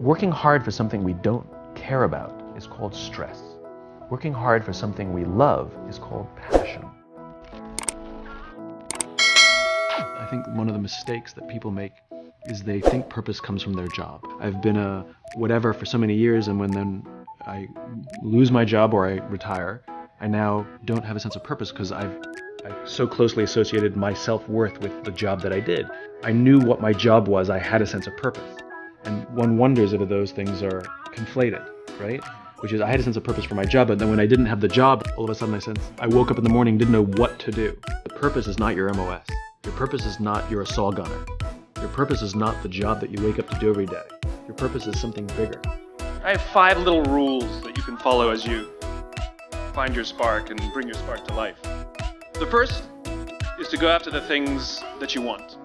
Working hard for something we don't care about is called stress. Working hard for something we love is called passion. I think one of the mistakes that people make is they think purpose comes from their job. I've been a whatever for so many years, and when then I lose my job or I retire, I now don't have a sense of purpose because I've I so closely associated my self-worth with the job that I did. I knew what my job was, I had a sense of purpose. And one wonders if those things are conflated, right? Which is I had a sense of purpose for my job, but then when I didn't have the job, all of a sudden I sense I woke up in the morning, didn't know what to do. The purpose is not your MOS. Your purpose is not you're a SAW gunner. Your purpose is not the job that you wake up to do every day. Your purpose is something bigger. I have five little rules that you can follow as you find your spark and bring your spark to life. The first is to go after the things that you want.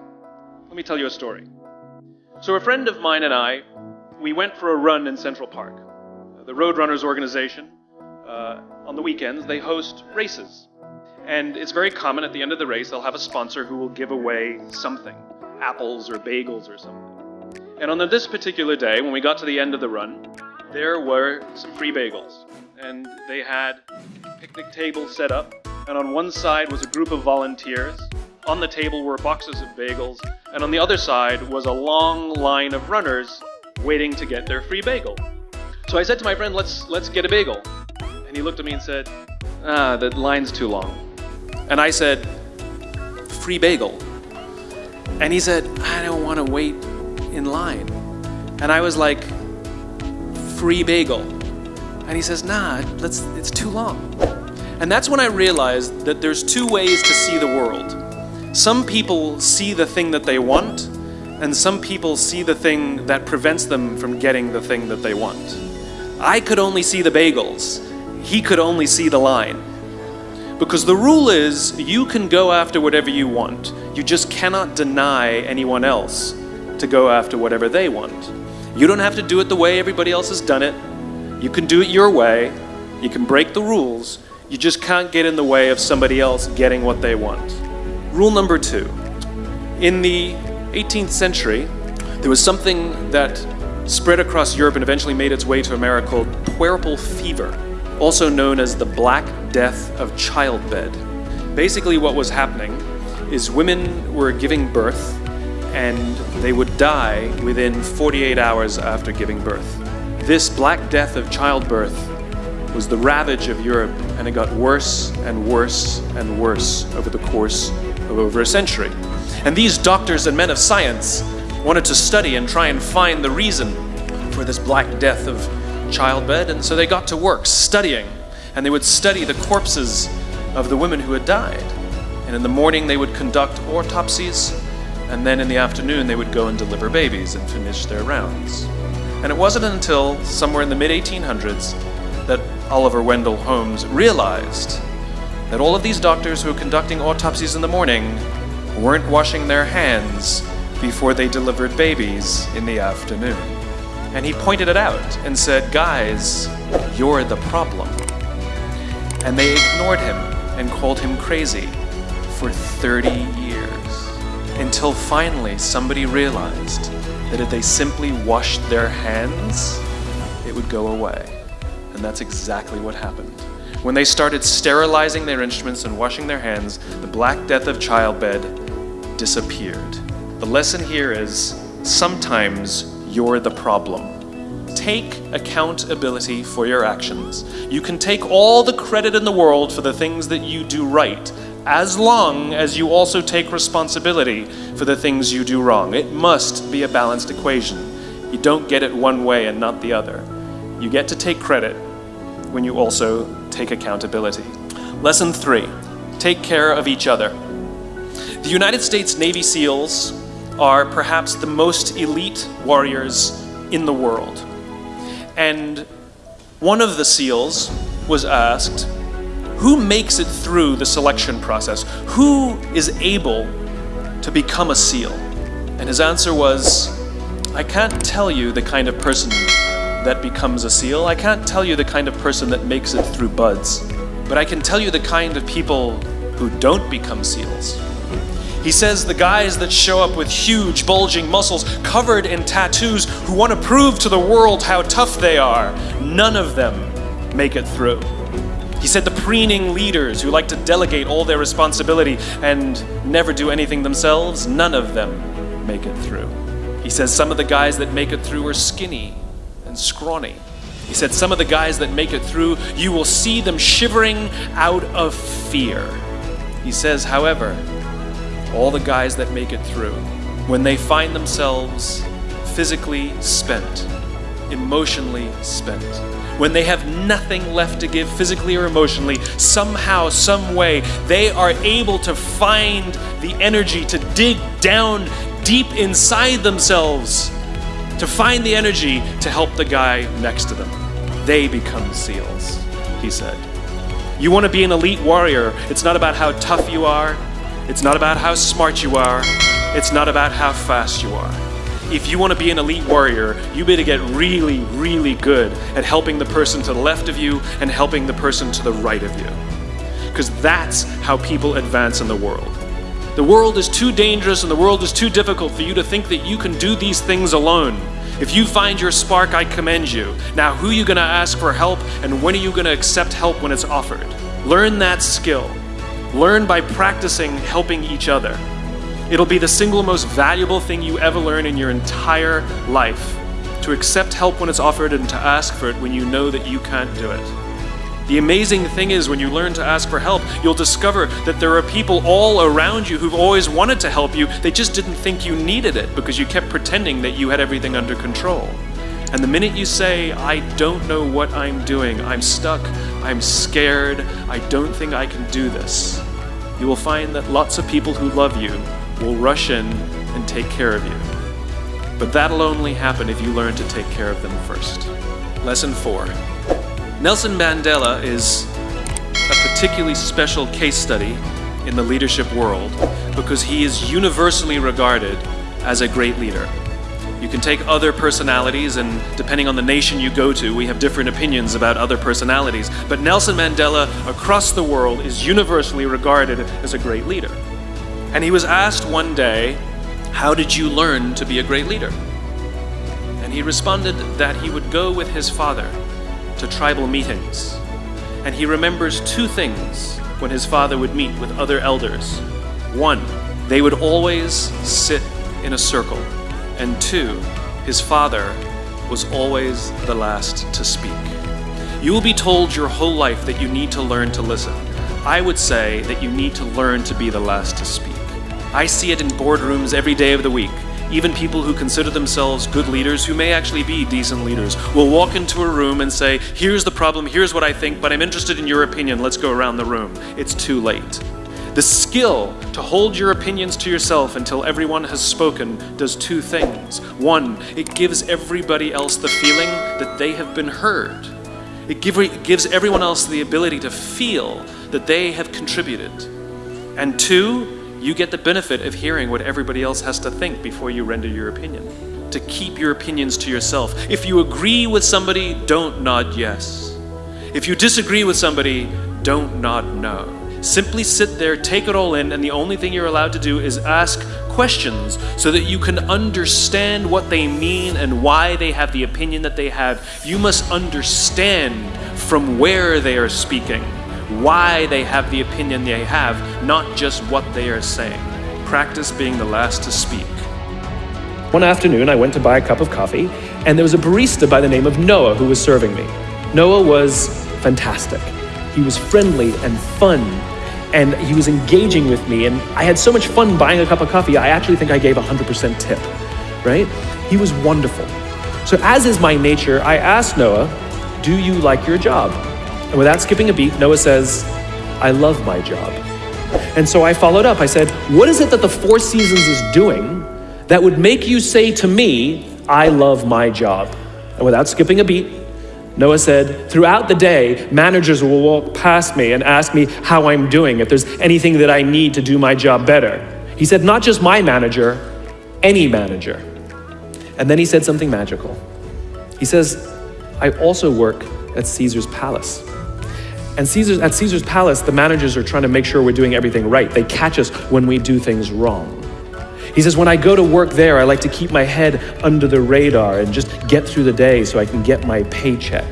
Let me tell you a story. So a friend of mine and I, we went for a run in Central Park. The Roadrunners organization, uh, on the weekends, they host races. And it's very common at the end of the race, they'll have a sponsor who will give away something apples or bagels or something. And on this particular day, when we got to the end of the run, there were some free bagels. And they had picnic tables set up, and on one side was a group of volunteers. On the table were boxes of bagels, and on the other side was a long line of runners waiting to get their free bagel. So I said to my friend, let's, let's get a bagel. And he looked at me and said, ah, the line's too long. And I said, free bagel. And he said, I don't want to wait in line. And I was like, free bagel. And he says, nah, let's, it's too long. And that's when I realized that there's two ways to see the world. Some people see the thing that they want, and some people see the thing that prevents them from getting the thing that they want. I could only see the bagels. He could only see the line. Because the rule is, you can go after whatever you want. You just cannot deny anyone else to go after whatever they want. You don't have to do it the way everybody else has done it. You can do it your way. You can break the rules. You just can't get in the way of somebody else getting what they want. Rule number two. In the 18th century, there was something that spread across Europe and eventually made its way to America called puerperal fever, also known as the Black Death of Childbed. Basically what was happening is women were giving birth and they would die within 48 hours after giving birth. This Black Death of childbirth was the ravage of Europe and it got worse and worse and worse over the course of over a century. And these doctors and men of science wanted to study and try and find the reason for this Black Death of childbed and so they got to work studying and they would study the corpses of the women who had died. And in the morning they would conduct autopsies and then in the afternoon they would go and deliver babies and finish their rounds. And it wasn't until somewhere in the mid-1800s that Oliver Wendell Holmes realized that all of these doctors who were conducting autopsies in the morning weren't washing their hands before they delivered babies in the afternoon. And he pointed it out and said, guys, you're the problem. And they ignored him and called him crazy for 30 years. Until finally somebody realized that if they simply washed their hands, it would go away. And that's exactly what happened. When they started sterilizing their instruments and washing their hands, the Black Death of childbed disappeared. The lesson here is sometimes you're the problem. Take accountability for your actions. You can take all the credit in the world for the things that you do right, as long as you also take responsibility for the things you do wrong. It must be a balanced equation. You don't get it one way and not the other. You get to take credit when you also take accountability. Lesson three, take care of each other. The United States Navy SEALs are perhaps the most elite warriors in the world. And one of the SEALs was asked, who makes it through the selection process? Who is able to become a SEAL? And his answer was, I can't tell you the kind of person that becomes a SEAL. I can't tell you the kind of person that makes it through BUD/S. But I can tell you the kind of people who don't become SEALs. He says the guys that show up with huge, bulging muscles covered in tattoos who want to prove to the world how tough they are, none of them make it through. He said the preening leaders who like to delegate all their responsibility and never do anything themselves, none of them make it through. He says some of the guys that make it through are skinny and scrawny. He said some of the guys that make it through, you will see them shivering out of fear. He says, however, all the guys that make it through, when they find themselves physically spent, emotionally spent, when they have nothing left to give physically or emotionally, somehow, some way, they are able to find the energy to dig down deep inside themselves, to find the energy to help the guy next to them. They become SEALs, he said. You want to be an elite warrior, it's not about how tough you are, it's not about how smart you are. It's not about how fast you are. If you want to be an elite warrior, you better get really, really good at helping the person to the left of you and helping the person to the right of you. Because that's how people advance in the world. The world is too dangerous and the world is too difficult for you to think that you can do these things alone. If you find your spark, I commend you. Now, who are you going to ask for help and when are you going to accept help when it's offered? Learn that skill. Learn by practicing helping each other. It'll be the single most valuable thing you ever learn in your entire life to accept help when it's offered and to ask for it when you know that you can't do it. The amazing thing is, when you learn to ask for help, you'll discover that there are people all around you who've always wanted to help you. They just didn't think you needed it because you kept pretending that you had everything under control. And the minute you say, I don't know what I'm doing, I'm stuck, I'm scared, I don't think I can do this, you will find that lots of people who love you will rush in and take care of you. But that'll only happen if you learn to take care of them first. Lesson 4. Nelson Mandela is a particularly special case study in the leadership world because he is universally regarded as a great leader. You can take other personalities, and depending on the nation you go to, we have different opinions about other personalities. But Nelson Mandela, across the world, is universally regarded as a great leader. And he was asked one day, How did you learn to be a great leader? And he responded that he would go with his father to tribal meetings. And he remembers two things when his father would meet with other elders. One, they would always sit in a circle and two, his father was always the last to speak. You will be told your whole life that you need to learn to listen. I would say that you need to learn to be the last to speak. I see it in boardrooms every day of the week. Even people who consider themselves good leaders, who may actually be decent leaders, will walk into a room and say, Here's the problem, here's what I think, but I'm interested in your opinion, let's go around the room. It's too late. The skill to hold your opinions to yourself until everyone has spoken does two things. One, it gives everybody else the feeling that they have been heard. It, give, it gives everyone else the ability to feel that they have contributed. And two, you get the benefit of hearing what everybody else has to think before you render your opinion. To keep your opinions to yourself. If you agree with somebody, don't nod yes. If you disagree with somebody, don't nod no. Simply sit there, take it all in, and the only thing you're allowed to do is ask questions so that you can understand what they mean and why they have the opinion that they have. You must understand from where they are speaking, why they have the opinion they have, not just what they are saying. Practice being the last to speak. One afternoon, I went to buy a cup of coffee, and there was a barista by the name of Noah who was serving me. Noah was fantastic. He was friendly and fun and he was engaging with me and I had so much fun buying a cup of coffee, I actually think I gave 100% tip, right? He was wonderful. So as is my nature, I asked Noah, do you like your job? And without skipping a beat, Noah says, I love my job. And so I followed up. I said, what is it that the Four Seasons is doing that would make you say to me, I love my job? And without skipping a beat, Noah said, throughout the day, managers will walk past me and ask me how I'm doing, if there's anything that I need to do my job better. He said, not just my manager, any manager. And then he said something magical. He says, I also work at Caesar's palace. And Caesar's, at Caesar's Palace, the managers are trying to make sure we're doing everything right. They catch us when we do things wrong. He says, when I go to work there, I like to keep my head under the radar and just get through the day so I can get my paycheck.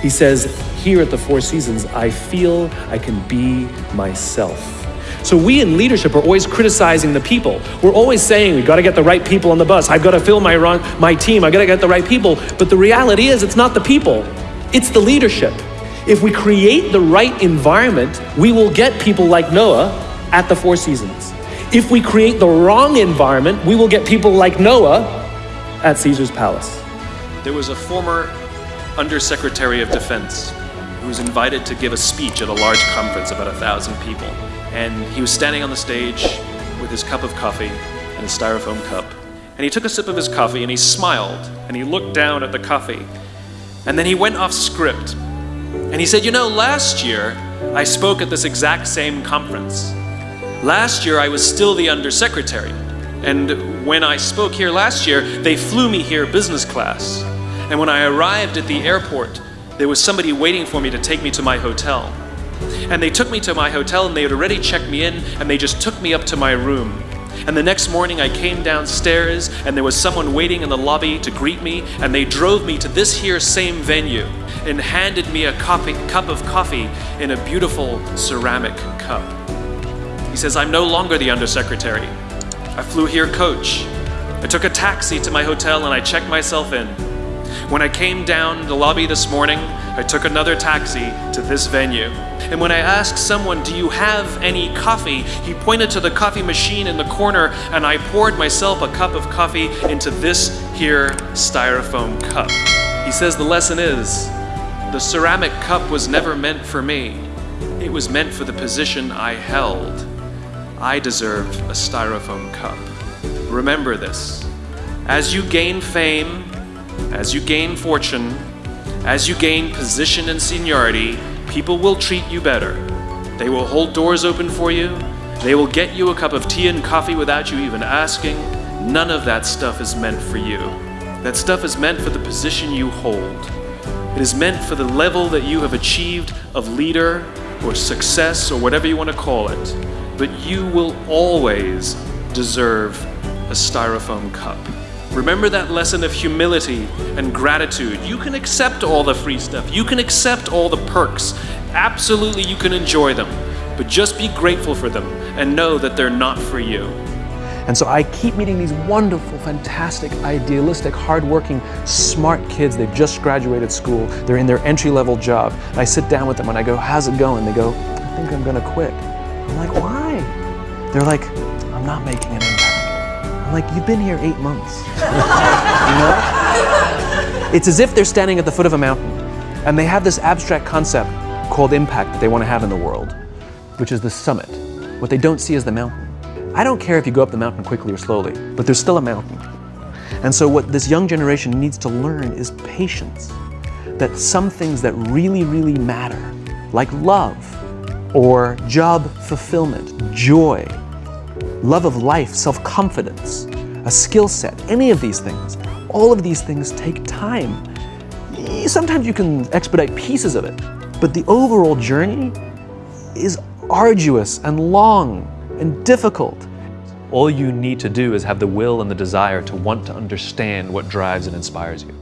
He says, here at the Four Seasons, I feel I can be myself. So we in leadership are always criticizing the people. We're always saying "We've got to get the right people on the bus. I've got to fill my wrong, my team. I've got to get the right people. But the reality is, it's not the people. It's the leadership. If we create the right environment, we will get people like Noah at the Four Seasons. If we create the wrong environment, we will get people like Noah at Caesar's palace. There was a former Undersecretary of Defense who was invited to give a speech at a large conference, about a thousand people. And he was standing on the stage with his cup of coffee and a styrofoam cup. And he took a sip of his coffee and he smiled and he looked down at the coffee. And then he went off script. And he said, You know, last year I spoke at this exact same conference. Last year I was still the undersecretary. And when I spoke here last year, they flew me here business class. And when I arrived at the airport, there was somebody waiting for me to take me to my hotel. And they took me to my hotel and they had already checked me in and they just took me up to my room. And the next morning I came downstairs and there was someone waiting in the lobby to greet me and they drove me to this here same venue and handed me a coffee, cup of coffee in a beautiful ceramic cup. He says, I'm no longer the undersecretary. I flew here coach. I took a taxi to my hotel and I checked myself in. When I came down the lobby this morning, I took another taxi to this venue. And when I asked someone, Do you have any coffee? he pointed to the coffee machine in the corner, and I poured myself a cup of coffee into this here styrofoam cup. He says the lesson is the ceramic cup was never meant for me, it was meant for the position I held. I deserved a styrofoam cup. Remember this. As you gain fame, as you gain fortune, as you gain position and seniority, people will treat you better. They will hold doors open for you. They will get you a cup of tea and coffee without you even asking. None of that stuff is meant for you. That stuff is meant for the position you hold. It is meant for the level that you have achieved of leader or success or whatever you want to call it. But you will always deserve a styrofoam cup. Remember that lesson of humility and gratitude. You can accept all the free stuff, you can accept all the perks. Absolutely, you can enjoy them. But just be grateful for them and know that they're not for you. And so I keep meeting these wonderful, fantastic, idealistic, hardworking, smart kids. They've just graduated school. They're in their entry level job. And I sit down with them and I go, How's it going? They go, I think I'm going to quit. I'm like, Why? They're like, I'm not making impact. I'm like, You've been here eight months. you know? It's as if they're standing at the foot of a mountain and they have this abstract concept called impact that they want to have in the world, which is the summit. What they don't see is the mountain. I don't care if you go up the mountain quickly or slowly, but there's still a mountain. And so, what this young generation needs to learn is patience. That some things that really, really matter, like love or job fulfillment, joy, love of life, self confidence, a skill set, any of these things, all of these things take time. Sometimes you can expedite pieces of it, but the overall journey is arduous and long and difficult. All you need to do is have the will and the desire to want to understand what drives and inspires you.